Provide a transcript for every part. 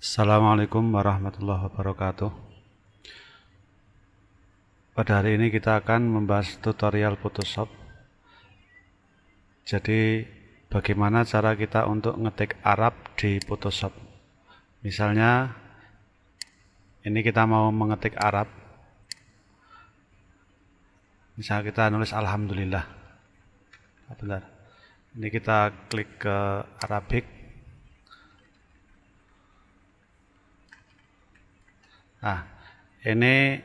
Assalamualaikum warahmatullahi wabarakatuh. Pada hari ini kita akan membahas tutorial Photoshop. Jadi bagaimana cara kita untuk ngetik Arab di Photoshop? Misalnya ini kita mau mengetik Arab. Misalnya kita nulis Alhamdulillah. Benar Ini kita klik ke Arabic Nah, ini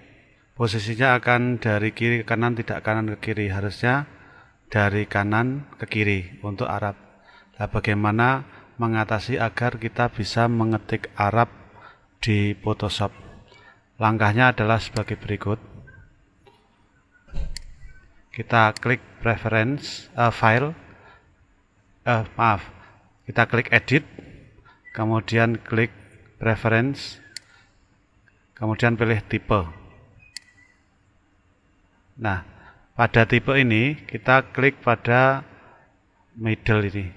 posisinya akan dari kiri ke kanan, tidak kanan ke kiri. Harusnya dari kanan ke kiri untuk Arab. Nah, bagaimana mengatasi agar kita bisa mengetik Arab di Photoshop? Langkahnya adalah sebagai berikut. Kita klik preference uh, file, uh, maaf, kita klik edit, kemudian klik preference, kemudian pilih tipe. Nah, pada tipe ini kita klik pada middle ini.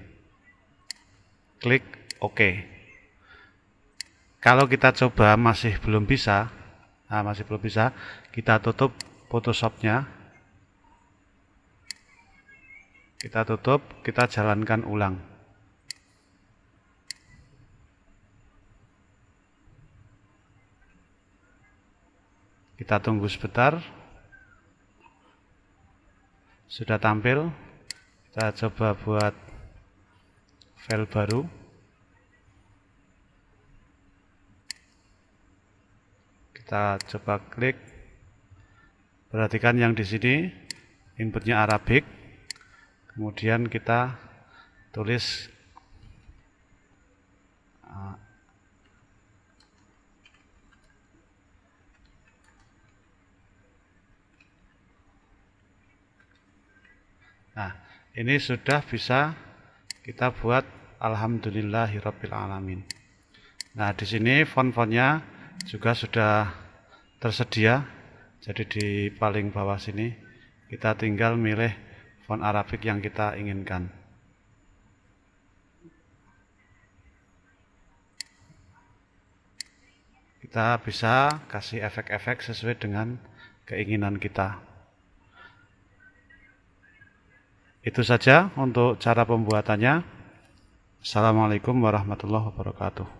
Klik OK. Kalau kita coba masih belum bisa, nah masih belum bisa, kita tutup Photoshopnya. Kita tutup, kita jalankan ulang. Kita tunggu sebentar. Sudah tampil. Kita coba buat file baru. Kita coba klik. Perhatikan yang di sini inputnya Arabic. Kemudian kita tulis Nah, ini sudah bisa kita buat Alhamdulillahirrabbilalamin. Nah, di sini font-fontnya juga sudah tersedia. Jadi di paling bawah sini kita tinggal milih font Arabik yang kita inginkan. Kita bisa kasih efek-efek sesuai dengan keinginan kita. Itu saja untuk cara pembuatannya. Assalamualaikum warahmatullahi wabarakatuh.